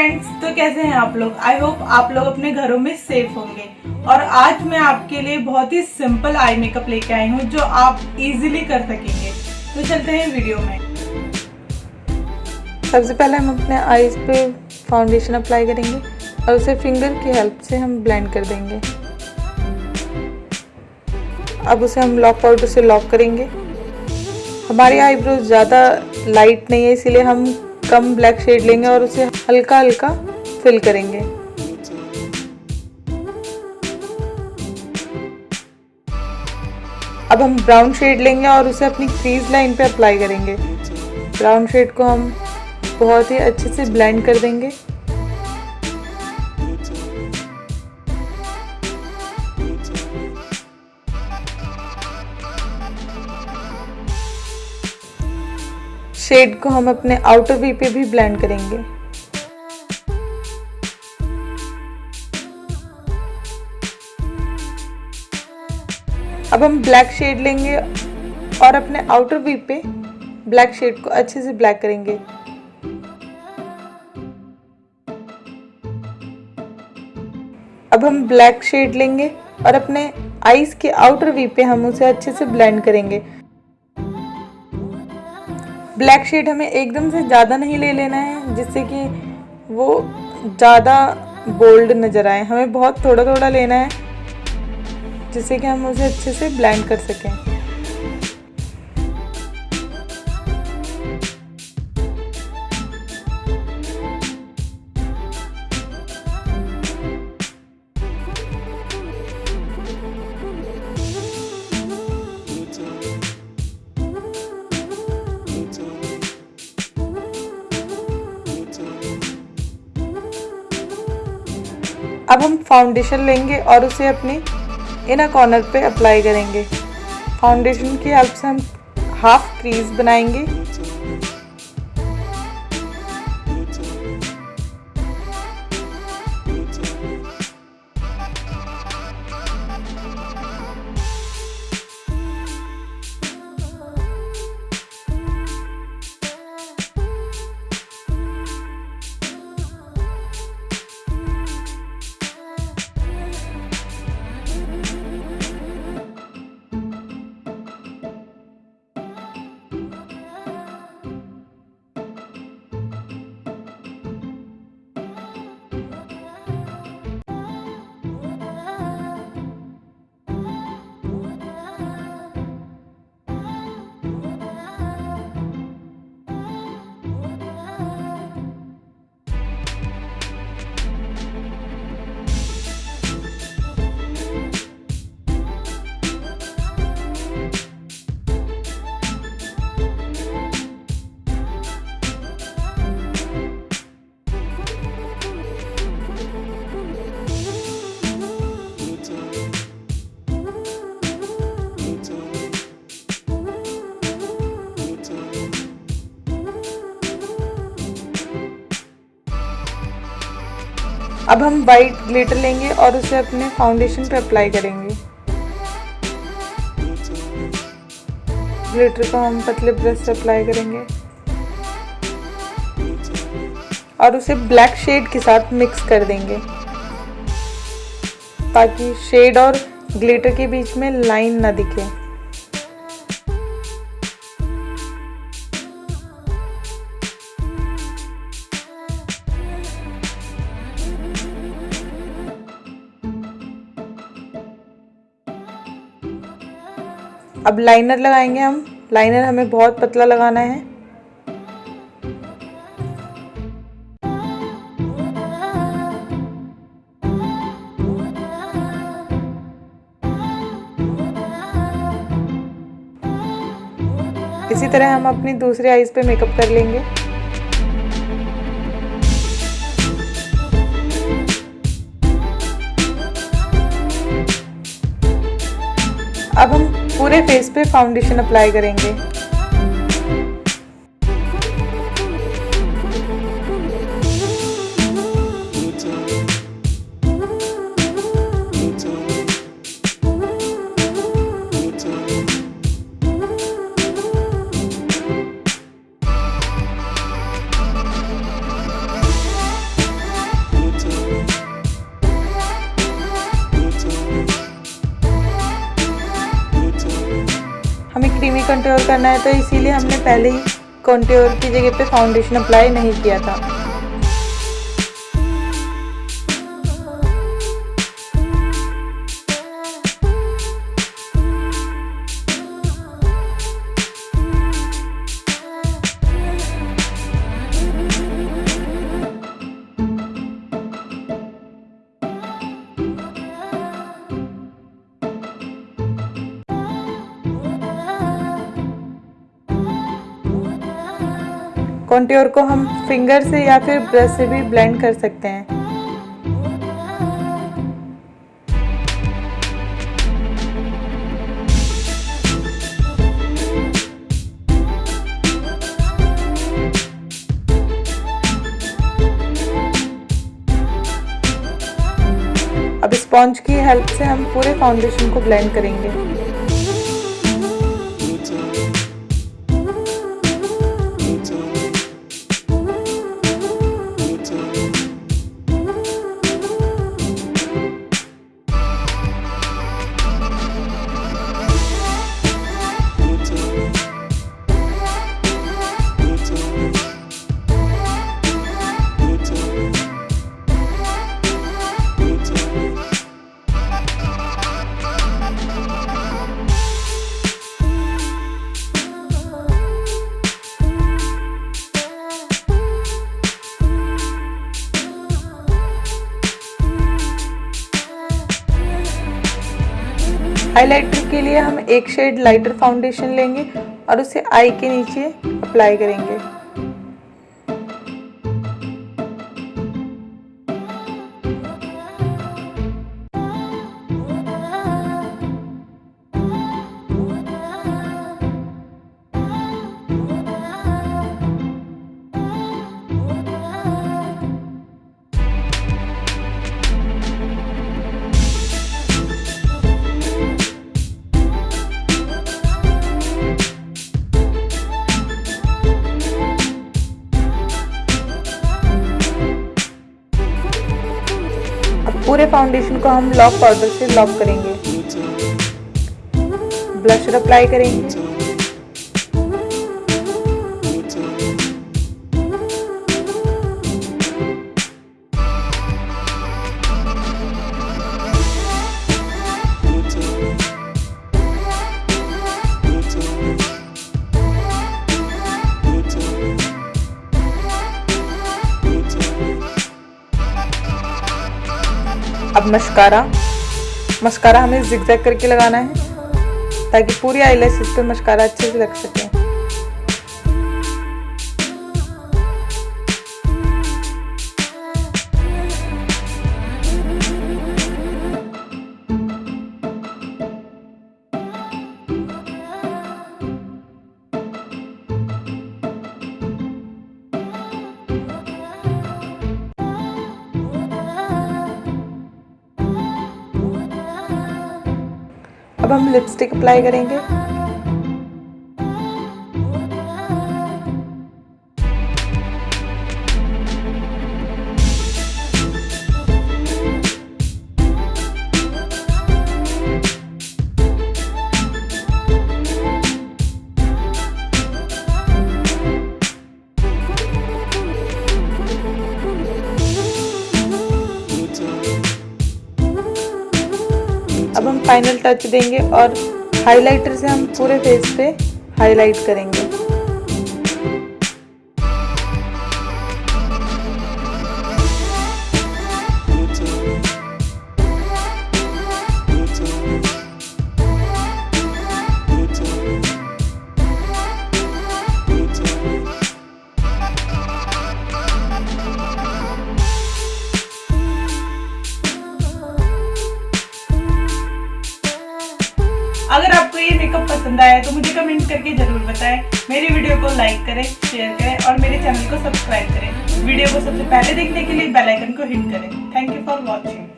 Friends तो कैसे हैं आप लोग? आई होप आप लोग अपने घरों में सेफ़ होंगे। और आज मैं आपके लिए बहुत ही सिंपल आई मेकअप लेके आई हूँ, जो आप इजीली कर सकेंगे। तो चलते हैं वीडियो में। सबसे पहले हम अपने आईज पे फाउंडेशन अप्लाई करेंगे और उसे फिंगर की हेल्प से हम ब्लेंड कर देंगे। अब उसे हम लॉक पाउडर से लॉक करेंगे। हमारी आईब्रोज ज़्यादा लाइट नहीं है, इसीलिए हम कम ब्लैक शेड लेंगे और उसे हल्का हल्का फिल करेंगे। अब हम ब्राउन शेड लेंगे और उसे अपनी क्रीज लाइन पे अप्लाई करेंगे। ब्राउन शेड को हम बहुत ही अच्छे से ब्लेंड कर देंगे। शेड को हम अपने आउटर वी पे भी ब्लेंड करेंगे। अब हम ब्लैक शेड लेंगे और अपने आउटर वी पे ब्लैक शेड को अच्छे से ब्लैक करेंगे। अब हम ब्लैक शेड लेंगे और अपने आईज के आउटर वी पे हम उसे अच्छे से ब्लेंड करेंगे। ब्लैक शेड हमें एकदम से ज़्यादा नहीं ले लेना है, जिससे कि वो ज़्यादा बोल्ड नज़र आए। हमें बहुत थोड़ा थोड़ा लेना है। जिससे कि हम उसे अच्छे से ब्लेंड कर सकें। अब हम फाउंडेशन लेंगे और उसे अपने इनर कॉर्नर पे अप्लाई करेंगे। फाउंडेशन की हेल्प से हम हाफ़ क्रीज बनाएँगे। अब हम वाइट ग्लिटर लेंगे और उसे अपने फाउंडेशन पे अप्लाई करेंगे। ग्लिटर को हम पतले ब्रश से अप्लाई करेंगे। और उसे ब्लैक शेड के साथ मिक्स कर देंगे। ताकि शेड और ग्लिटर के बीच में लाइन ना दिखे। अब लाइनर लगाएँगे हम। लाइनर हमें बहुत पतला लगाना है। इसी तरह हम अपनी दूसरी आईज पे मेकअप कर लेंगे। अब हम पूरे फेस पे फाउंडेशन अप्लाई करेंगे। Thank you. कंट्योर करना है तो इसीलिए हमने पहले ही कंट्योर की जगह पे फाउंडेशन अप्लाई नहीं किया था। कॉन्ट्योर को हम फिंगर से या फिर ब्रश से भी ब्लेंड कर सकते हैं। अब स्पॉन्ज की हेल्प से हम पूरे फाउंडेशन को ब्लेंड करेंगे। हाइलाइटर के लिए हम एक शेड लाइटर फाउंडेशन लेंगे और उसे आई के नीचे अप्लाई करेंगे। पूरे फाउंडेशन को हम लॉक पाउडर से लॉक करेंगे। ब्लशर अप्लाई करेंगे। अब मस्कारा। मस्कारा हमें जिक्जैक करके लगाना है, ताकि पूरी आईलेस पे मस्कारा अच्छे से लग सके। अब हम लिपस्टिक अप्लाई करेंगे। फाइनल टच देंगे और हाइलाइटर से हम पूरे फेस पे हाईलाइट करेंगे। मेकअप पसंद आया तो मुझे कमेंट करके ज़रूर बताएँ। मेरी वीडियो को लाइक करें शेयर करें और मेरे चैनल को सब्सक्राइब करें। वीडियो को सबसे पहले देखने के लिए बेलाइकन को हिट करें। Thank you for watching